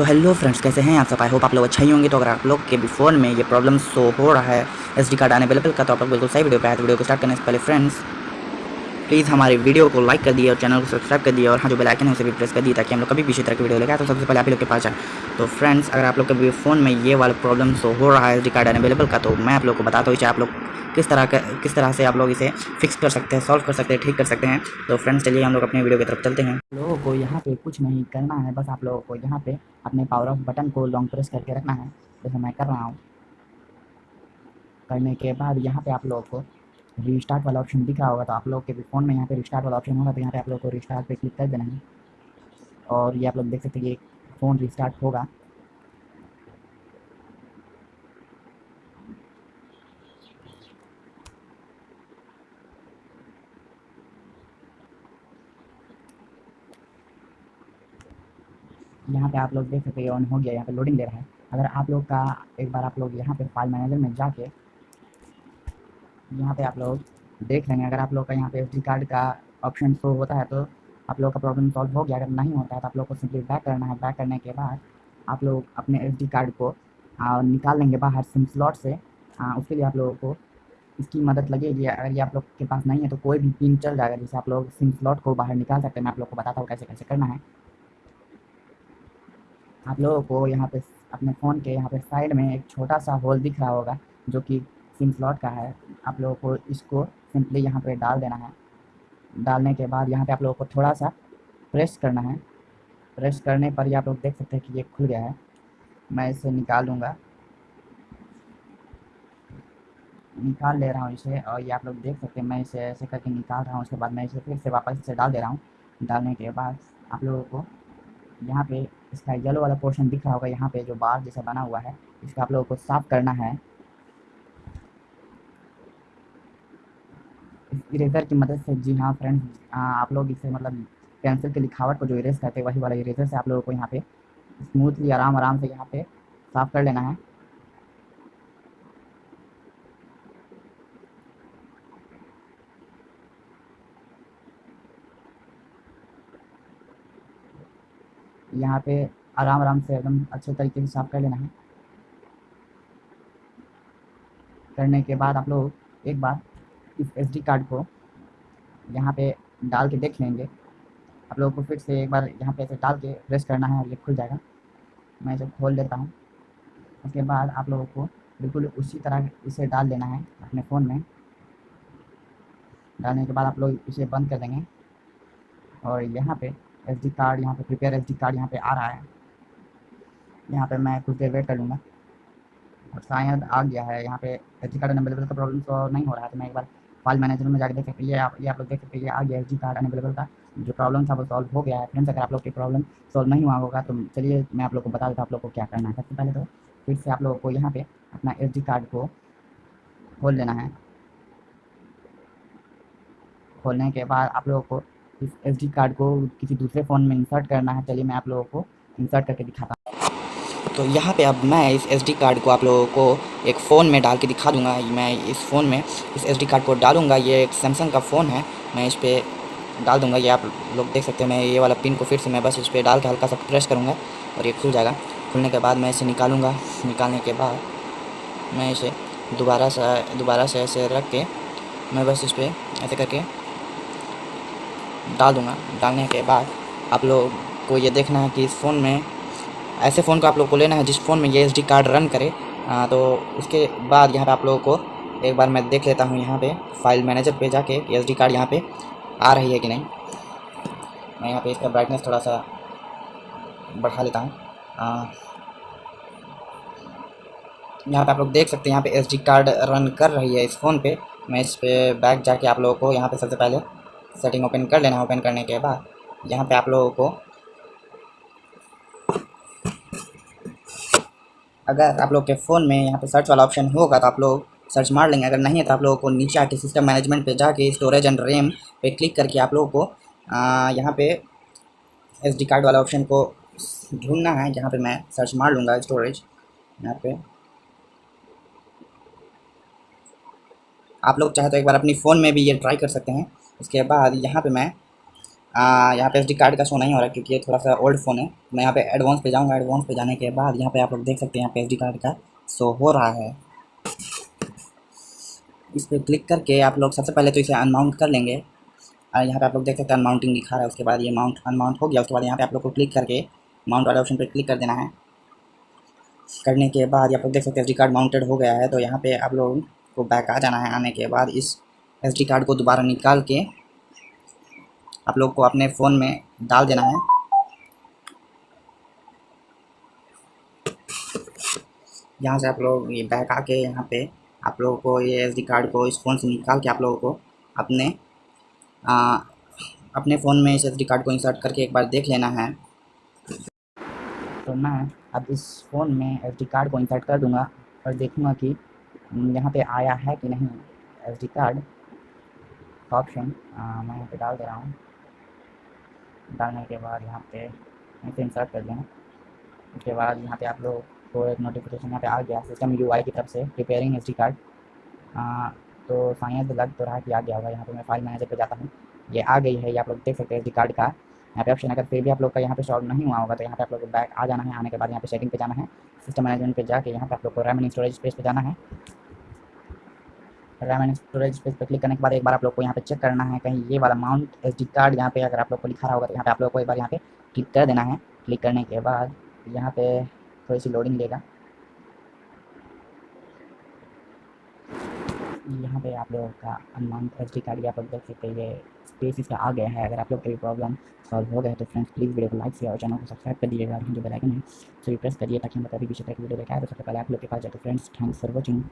तो hello friends कैसे हैं आप सब? आई होप आप लोग अच्छा ही होंगे। तो अगर आप लोग के भी फ़ोन में ये प्रॉब्लम शो हो रहा है एस डी कार्ड अवेलेबल का तो आप लोग बिल्कुल सही वीडियो पे आए। तो वीडियो को स्टार्ट करने से पहले फ्रेंड्स प्लीज़ हमारे वीडियो को लाइक कर दिए और चैनल को सब्सक्राइब कर दिए और हाँ जो बेल आइकन है, उसे भी प्रेस कर दिए ताकि हम लोग कभी भी इसी तरह की वीडियो लेकर तो सबसे पहले आप लोग के पास जाए। तो फ्रेंड्स अगर आप लोग के भी फ़ोन में ये वाला प्रॉब्लम शो हो रहा है एस डी कार्ड अवेलेबल का तो मैं आप लोग को बताता हूँ चाहे आप लोग किस तरह का, किस तरह से आप लोग इसे फिक्स कर सकते हैं सॉल्व कर सकते हैं, ठीक कर सकते हैं। तो फ्रेंड्स चलिए हम लोग अपने वीडियो की तरफ़ चलते हैं। लोगों को यहाँ पे कुछ नहीं करना है, बस आप लोगों को यहाँ पे अपने पावर ऑफ़ बटन को लॉन्ग प्रेस करके रखना है। जैसे मैं कर रहा हूँ। करने के बाद यहाँ पे आप लोगों को रिस्टार्ट वाला ऑप्शन दिख रहा होगा तो आप लोग के भी फ़ोन में यहाँ पे रिस्टार्ट वाला ऑप्शन होगा तो यहाँ पे आप लोग को रिस्टार्ट पे क्लिक कर देना है। और ये आप लोग देख सकते हैं ये फ़ोन रिस्टार्ट होगा। यहाँ पे आप लोग देख सकते हैं ऑन हो गया यहाँ पे लोडिंग दे रहा है अगर आप लोग का एक बार आप लोग यहाँ पे फ़ाइल मैनेजर में जाके यहाँ पे आप लोग देख लेंगे अगर आप लोग का यहाँ पे एस कार्ड का ऑप्शन शो होता है तो आप लोग का प्रॉब्लम सॉल्व हो गया अगर नहीं होता है तो आप लोग को सिंपली बैक करना है बैक करने के बाद आप लोग अपने एस कार्ड को निकाल लेंगे बाहर सिम स्लॉट से उसके लिए आप लोगों को इसकी मदद लगेगी अगर ये आप लोग के पास नहीं है तो कोई भी पिन चल जाएगा जैसे आप लोग सिम स्लॉट को बाहर निकाल सकते हैं मैं आप लोग को बताता हूँ कैसे कैसे करना है आप लोगों को यहाँ पे अपने फ़ोन के यहाँ पे साइड में एक छोटा सा होल दिख रहा होगा, जो कि सिम स्लॉट का है। आप लोगों को इसको सिंपली यहाँ पे डाल देना है। डालने के बाद यहाँ पे आप लोगों को थोड़ा सा प्रेस करना है। प्रेस करने पर ही आप लोग देख सकते हैं कि ये खुल गया है। मैं इसे निकाल लूँगा निकाल ले रहा हूँ इसे और ये आप लोग देख सकते हैं, मैं इसे ऐसे करके निकाल रहा हूँ। उसके बाद मैं इसे फिर से वापस इसे डाल दे रहा हूँ। डालने के बाद आप लोगों को यहाँ पे इसका येलो वाला पोर्शन दिख रहा होगा, यहाँ पे जो बार जैसा बना हुआ है, इसको आप लोगों को साफ़ करना है। इरेजर की मदद से, जी हाँ फ्रेंड्स आप लोग इसे मतलब पेंसिल की लिखावट को जो इरेज करते हैं, वही वाला इरेजर से आप लोगों को यहाँ पे स्मूथली आराम आराम से यहाँ पे साफ़ कर लेना है। यहाँ पे आराम आराम से एकदम अच्छे तरीके से साफ़ कर लेना है। करने के बाद आप लोग एक बार इस एसडी कार्ड को यहाँ पे डाल के देख लेंगे। आप लोगों को फिर से एक बार यहाँ पे ऐसे डाल के प्रेस करना है और ये खुल जाएगा। मैं इसे खोल देता हूँ। उसके बाद आप लोगों को बिल्कुल उसी तरह इसे डाल देना है अपने फ़ोन में। डालने के बाद आप लोग इसे बंद कर देंगे। और यहाँ पे एस डी कार्ड यहाँ पे प्रिपेयर एस डी कार्ड यहाँ पे आ रहा है। यहाँ पे मैं कुछ देर वेट कर लूँगा। और शायद आ गया है। यहाँ पे एस डी कार्ड अनअवेलेबल का प्रॉब्लम तो नहीं हो रहा है। तो मैं एक बार फ़ाइल मैनेजर में जाकर देख सकते ये आप ये आप लोग देख सकते हैं। आ गया एस डी कार्ड अनअवेलेबल का। जो प्रॉब्लम था वो सॉल्व हो गया है। फ्रेंड्स अगर आप लोग की प्रॉब्लम सॉल्व नहीं हुआ होगा तो चलिए मैं आप लोग को बता देता हूँ आप लोग को क्या करना है। सबसे पहले तो फिर से आप लोगों को यहाँ पे अपना एस डी कार्ड को खोल लेना है। खोलने के बाद आप लोगों को इस एस कार्ड को किसी दूसरे फ़ोन में इंसर्ट करना है, चलिए मैं आप लोगों को इंसर्ट करके दिखाता हूँ। तो यहाँ पे अब मैं इस एस कार्ड को आप लोगों को एक फ़ोन में डाल के दिखा दूँगा। मैं इस फ़ोन में इस एस कार्ड को डालूँगा। ये एक सैमसंग का फ़ोन है। मैं इस पर डाल दूँगा। ये आप लोग देख सकते हैं, मैं ये वाला पिन को फिर से मैं बस इस पर डाल के हल्का सा प्रेस करूँगा और ये खुल जाएगा। खुलने के बाद मैं इसे निकालूँगा। निकालने के बाद मैं इसे दोबारा से दोबारा से ऐसे रख के मैं बस इस पर ऐसे करके डाल दूँगा डालने के बाद आप लोग को ये देखना है कि इस फ़ोन में ऐसे फ़ोन को आप लोग को लेना है जिस फ़ोन में ये एस कार्ड रन करे। आ, तो उसके बाद यहाँ पे आप लोगों को एक बार मैं देख लेता हूँ यहाँ पे फ़ाइल मैनेजर पे जाके एस कार्ड यहाँ पे आ रही है कि नहीं। मैं यहाँ पे इसका ब्राइटनेस थोड़ा सा बढ़ा लेता हूँ। यहाँ पे आप लोग देख सकते हैं यहाँ पे एस कार्ड रन कर रही है इस फ़ोन पे। मैं इस पर बैक जाके आप लोगों को यहाँ पे सबसे पहले सेटिंग ओपन कर लेना ओपन करने के बाद, यहाँ पे आप लोगों को अगर आप लोग के फ़ोन में यहाँ पे सर्च वाला ऑप्शन होगा तो आप लोग सर्च मार लेंगे। अगर नहीं है तो आप लोगों को नीचे आके सिस्टम मैनेजमेंट पे जाके स्टोरेज एंड रैम पे क्लिक करके आप लोगों को यहाँ पे एस डी कार्ड वाला ऑप्शन को ढूंढना है, जहाँ पे मैं सर्च मार लूँगा स्टोरेज यहाँ पे। आप लोग चाहे तो एक बार अपनी फ़ोन में भी ये ट्राई कर सकते हैं। उसके बाद यहाँ पे मैं यहाँ पे एस कार्ड का शो नहीं हो रहा क्योंकि ये थोड़ा सा ओल्ड फ़ोन है। मैं यहाँ पे एडवांस पे जाऊँगा एडवांस पे जाने के बाद यहाँ पे आप लोग देख सकते हैं यहाँ पे एस कार्ड का शो हो रहा है। इस पर क्लिक करके आप लोग सबसे पहले तो इसे अनमाउंट कर लेंगे। और यहाँ पे आप लोग देख सकते हैं अनमाउंटिंग दिखा रहा है, उसके बाद ये माउंट अनमाउंट हो गया। उसके बाद यहाँ पे आप लोग को क्लिक करके माउंट वाले ऑप्शन पर क्लिक कर देना है। करने के बाद आप लोग देख सकते हैं एस कार्ड माउंटेड हो गया है तो यहाँ पर आप लोग को बैक आ जाना है, आने के बाद इस एस डी कार्ड को दोबारा निकाल के आप लोग को अपने फ़ोन में डाल देना है। यहाँ से आप लोग ये बैक आके यहाँ पे आप लोगों को ये एस डी कार्ड को इस फ़ोन से निकाल के आप लोगों को अपने आ, अपने फ़ोन में इस एस डी कार्ड को इंसर्ट करके एक बार देख लेना है। तो मैं अब इस फ़ोन में एस डी कार्ड को इंसर्ट कर दूँगा और देखूँगा कि यहाँ पे आया है कि नहीं एस डी कार्ड। ऑप्शन मैं यहाँ पे डाल दे रहा हूँ डालने के बाद यहाँ पे इसे इंसर्ट कर दें उसके बाद यहाँ पे आप लोग को एक नोटिफिकेशन यहाँ पे आ गया सिस्टम यूआई की तरफ़ से प्रिपेयरिंग एस कार्ड तो शायद लग तो रहा कि आ गया होगा यहाँ पे मैं फ़ाइल मैनेजर पे जाता हूँ ये आ गई है ये आप लोग देख सकते हैं एस कार्ड का यहाँ पे ऑप्शन अगर फिर भी आप लोग का यहाँ पे सॉल्व नहीं हुआ होगा तो यहाँ पे आप लोग बैक आ जाना है आने के बाद यहाँ पे सेटिंग पे जाना है सिस्टम मैनेजमेंट पे जाके यहाँ पे आप लोग को रैम स्टोरेज स्पेस पे जाना है रैम एंड स्टोरेज स्पेस पर क्लिक करने के बाद एक बार आप लोग को यहाँ पे चेक करना है, कहीं ये वाला माउंट एस डी कार्ड यहाँ पे अगर आप लोग को लिखा रहा होगा तो यहाँ पे आप लोग को एक बार यहाँ पे क्लिक कर देना है। क्लिक करने के बाद यहाँ पे थोड़ी सी लोडिंग लेगा। यहाँ पे आप लोगों का अनमाउंट एस डी कार्ड आप लोग देख सकते हैं, ये स्पेस इसका आ गया है। अगर आप लोग कोई प्रॉब्लम सॉल्व हो गया तो फ्रेंड्स प्लीज़ वीडियो को लाइक शेयर और चैनल को सब्सक्राइब कर दीजिएगा और जो बेल आइकन है सो प्रेस करिए ताकि हम बता दी विषय तक वीडियो देखा है। तो सबसे पहले आप लोग के पास जाए तो फ्रेंड्स थैंक्स फॉर वॉचिंग